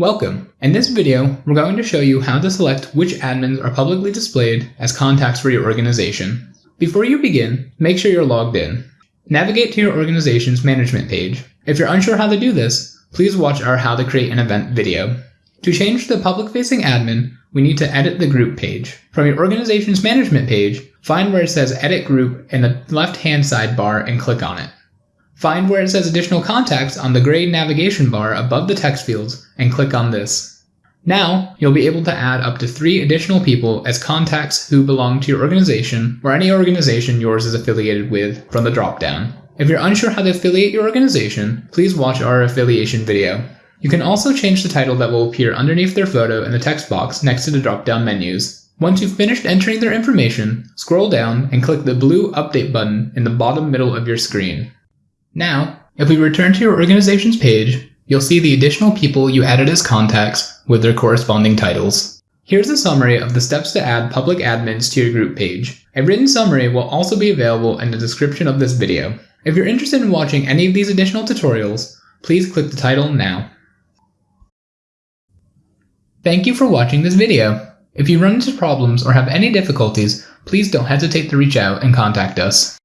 Welcome! In this video, we're going to show you how to select which admins are publicly displayed as contacts for your organization. Before you begin, make sure you're logged in. Navigate to your organization's management page. If you're unsure how to do this, please watch our How to Create an Event video. To change the public-facing admin, we need to edit the group page. From your organization's management page, find where it says Edit Group in the left-hand sidebar and click on it. Find where it says additional contacts on the gray navigation bar above the text fields and click on this. Now, you'll be able to add up to three additional people as contacts who belong to your organization or any organization yours is affiliated with from the dropdown. If you're unsure how to affiliate your organization, please watch our affiliation video. You can also change the title that will appear underneath their photo in the text box next to the drop-down menus. Once you've finished entering their information, scroll down and click the blue Update button in the bottom middle of your screen. Now, if we return to your organization's page, you'll see the additional people you added as contacts with their corresponding titles. Here's a summary of the steps to add public admins to your group page. A written summary will also be available in the description of this video. If you're interested in watching any of these additional tutorials, please click the title now. Thank you for watching this video. If you run into problems or have any difficulties, please don't hesitate to reach out and contact us.